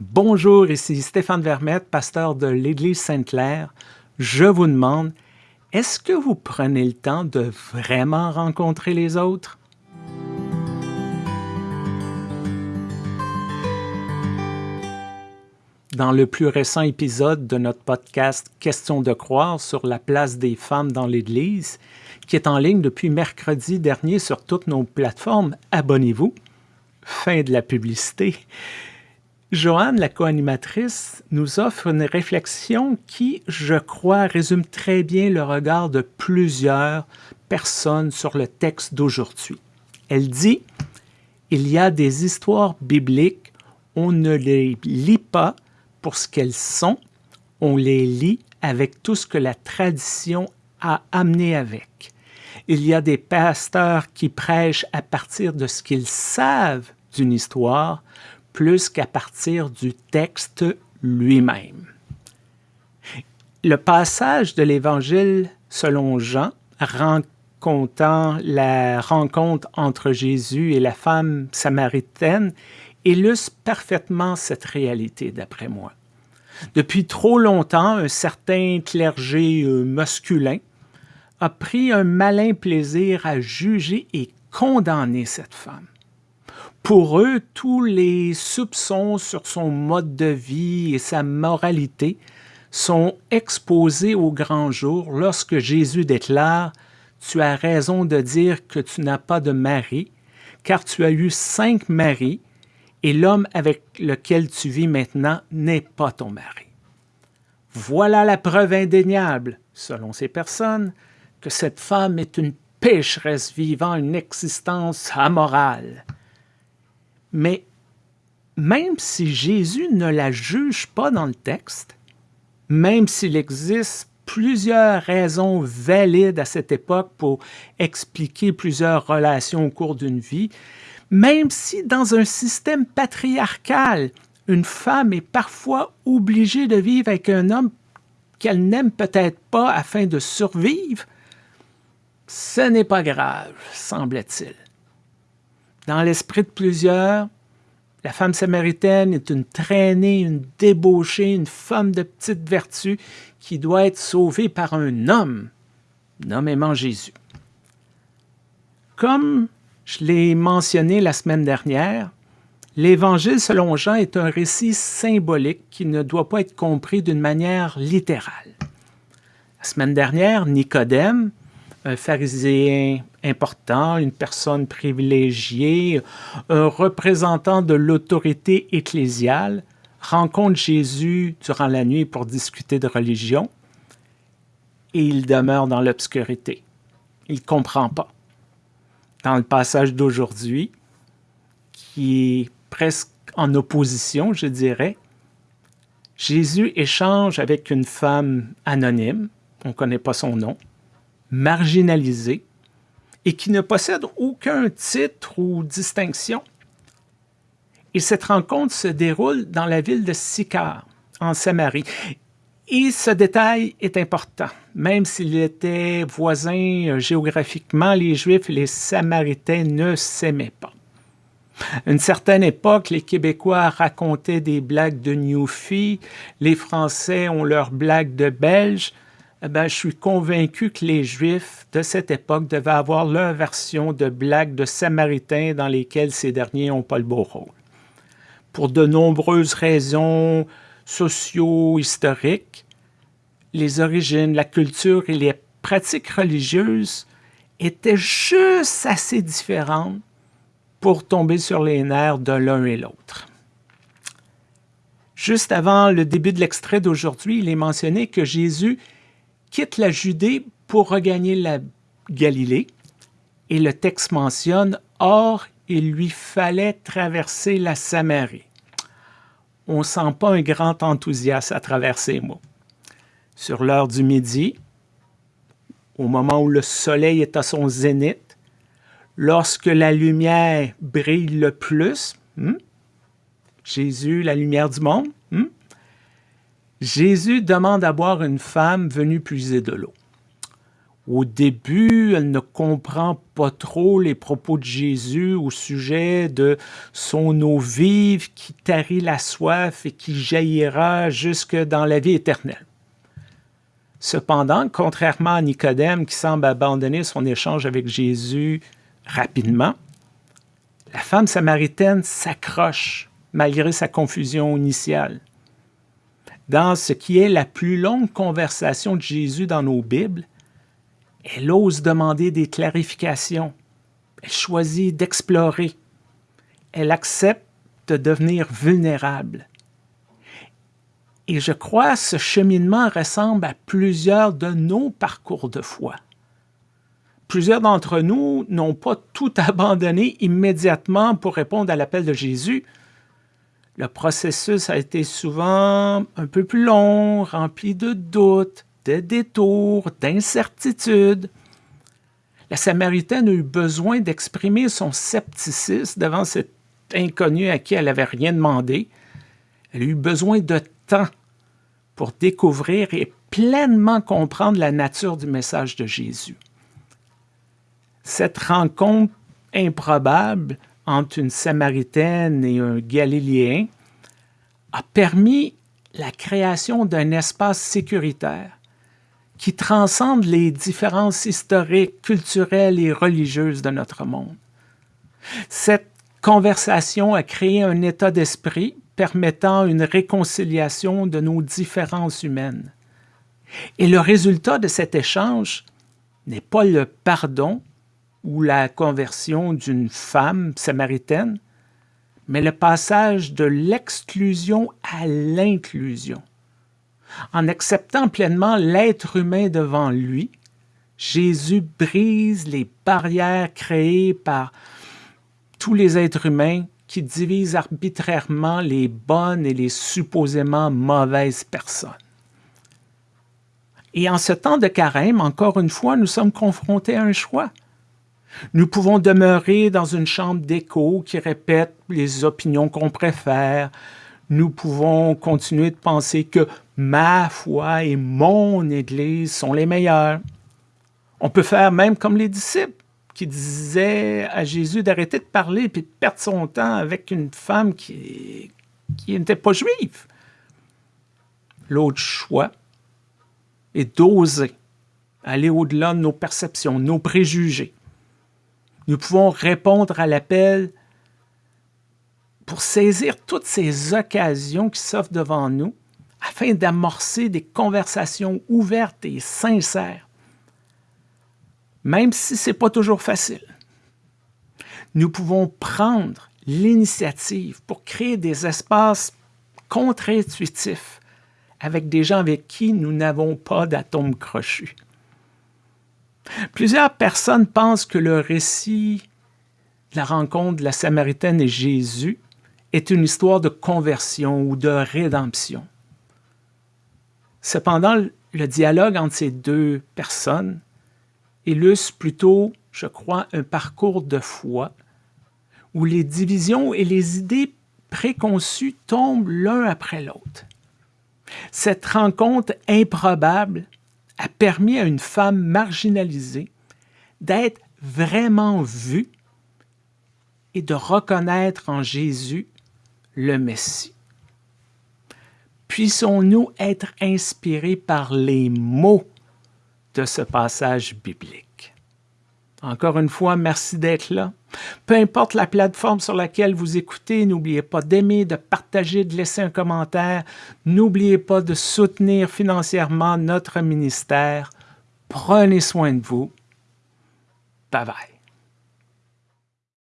Bonjour, ici Stéphane Vermette, pasteur de l'Église Sainte-Claire. Je vous demande, est-ce que vous prenez le temps de vraiment rencontrer les autres? Dans le plus récent épisode de notre podcast Question de croire sur la place des femmes dans l'Église, qui est en ligne depuis mercredi dernier sur toutes nos plateformes, abonnez-vous. Fin de la publicité. Joanne, la co-animatrice, nous offre une réflexion qui, je crois, résume très bien le regard de plusieurs personnes sur le texte d'aujourd'hui. Elle dit Il y a des histoires bibliques, on ne les lit pas pour ce qu'elles sont, on les lit avec tout ce que la tradition a amené avec. Il y a des pasteurs qui prêchent à partir de ce qu'ils savent d'une histoire plus qu'à partir du texte lui-même. Le passage de l'Évangile selon Jean, racontant la rencontre entre Jésus et la femme samaritaine, illustre parfaitement cette réalité, d'après moi. Depuis trop longtemps, un certain clergé euh, masculin a pris un malin plaisir à juger et condamner cette femme. Pour eux, tous les soupçons sur son mode de vie et sa moralité sont exposés au grand jour lorsque Jésus déclare « Tu as raison de dire que tu n'as pas de mari, car tu as eu cinq maris, et l'homme avec lequel tu vis maintenant n'est pas ton mari. » Voilà la preuve indéniable, selon ces personnes, que cette femme est une pécheresse vivant une existence amorale. Mais même si Jésus ne la juge pas dans le texte, même s'il existe plusieurs raisons valides à cette époque pour expliquer plusieurs relations au cours d'une vie, même si dans un système patriarcal, une femme est parfois obligée de vivre avec un homme qu'elle n'aime peut-être pas afin de survivre, ce n'est pas grave, semble-t-il. Dans l'esprit de plusieurs, la femme samaritaine est une traînée, une débauchée, une femme de petite vertu qui doit être sauvée par un homme, nommément Jésus. Comme je l'ai mentionné la semaine dernière, l'Évangile selon Jean est un récit symbolique qui ne doit pas être compris d'une manière littérale. La semaine dernière, Nicodème, un pharisien important, une personne privilégiée, un représentant de l'autorité ecclésiale, rencontre Jésus durant la nuit pour discuter de religion et il demeure dans l'obscurité. Il ne comprend pas. Dans le passage d'aujourd'hui, qui est presque en opposition, je dirais, Jésus échange avec une femme anonyme, on ne connaît pas son nom, marginalisée, et qui ne possède aucun titre ou distinction. Et cette rencontre se déroule dans la ville de Sychar, en Samarie. Et ce détail est important. Même s'ils étaient voisins euh, géographiquement, les Juifs et les Samaritains ne s'aimaient pas. À une certaine époque, les Québécois racontaient des blagues de Newfie, les Français ont leurs blagues de Belges, eh ben, je suis convaincu que les Juifs de cette époque devaient avoir leur version de blagues de Samaritains dans lesquelles ces derniers n'ont pas le beau rôle. Pour de nombreuses raisons socio-historiques, les origines, la culture et les pratiques religieuses étaient juste assez différentes pour tomber sur les nerfs de l'un et l'autre. Juste avant le début de l'extrait d'aujourd'hui, il est mentionné que Jésus quitte la Judée pour regagner la Galilée. Et le texte mentionne « Or, il lui fallait traverser la Samarie ». On ne sent pas un grand enthousiasme à traverser moi. Sur l'heure du midi, au moment où le soleil est à son zénith, lorsque la lumière brille le plus, hmm, Jésus, la lumière du monde, Jésus demande à boire une femme venue puiser de l'eau. Au début, elle ne comprend pas trop les propos de Jésus au sujet de son eau vive qui tarit la soif et qui jaillira jusque dans la vie éternelle. Cependant, contrairement à Nicodème qui semble abandonner son échange avec Jésus rapidement, la femme samaritaine s'accroche malgré sa confusion initiale. Dans ce qui est la plus longue conversation de Jésus dans nos Bibles, elle ose demander des clarifications. Elle choisit d'explorer. Elle accepte de devenir vulnérable. Et je crois que ce cheminement ressemble à plusieurs de nos parcours de foi. Plusieurs d'entre nous n'ont pas tout abandonné immédiatement pour répondre à l'appel de Jésus. Le processus a été souvent un peu plus long, rempli de doutes, de détours, d'incertitudes. La Samaritaine a eu besoin d'exprimer son scepticisme devant cet inconnu à qui elle n'avait rien demandé. Elle a eu besoin de temps pour découvrir et pleinement comprendre la nature du message de Jésus. Cette rencontre improbable entre une Samaritaine et un Galiléen a permis la création d'un espace sécuritaire qui transcende les différences historiques, culturelles et religieuses de notre monde. Cette conversation a créé un état d'esprit permettant une réconciliation de nos différences humaines. Et le résultat de cet échange n'est pas le pardon ou la conversion d'une femme samaritaine, mais le passage de l'exclusion à l'inclusion. En acceptant pleinement l'être humain devant lui, Jésus brise les barrières créées par tous les êtres humains qui divisent arbitrairement les bonnes et les supposément mauvaises personnes. Et en ce temps de carême, encore une fois, nous sommes confrontés à un choix. Nous pouvons demeurer dans une chambre d'écho qui répète les opinions qu'on préfère. Nous pouvons continuer de penser que ma foi et mon Église sont les meilleures. On peut faire même comme les disciples qui disait à Jésus d'arrêter de parler et de perdre son temps avec une femme qui, qui n'était pas juive. L'autre choix est d'oser aller au-delà de nos perceptions, nos préjugés, nous pouvons répondre à l'appel pour saisir toutes ces occasions qui s'offrent devant nous afin d'amorcer des conversations ouvertes et sincères, même si ce n'est pas toujours facile. Nous pouvons prendre l'initiative pour créer des espaces contre-intuitifs avec des gens avec qui nous n'avons pas d'atomes crochus. Plusieurs personnes pensent que le récit de la rencontre de la Samaritaine et Jésus est une histoire de conversion ou de rédemption. Cependant, le dialogue entre ces deux personnes illustre plutôt, je crois, un parcours de foi où les divisions et les idées préconçues tombent l'un après l'autre. Cette rencontre improbable a permis à une femme marginalisée d'être vraiment vue et de reconnaître en Jésus le Messie. Puissons-nous être inspirés par les mots de ce passage biblique. Encore une fois, merci d'être là. Peu importe la plateforme sur laquelle vous écoutez, n'oubliez pas d'aimer, de partager, de laisser un commentaire. N'oubliez pas de soutenir financièrement notre ministère. Prenez soin de vous. Bye bye.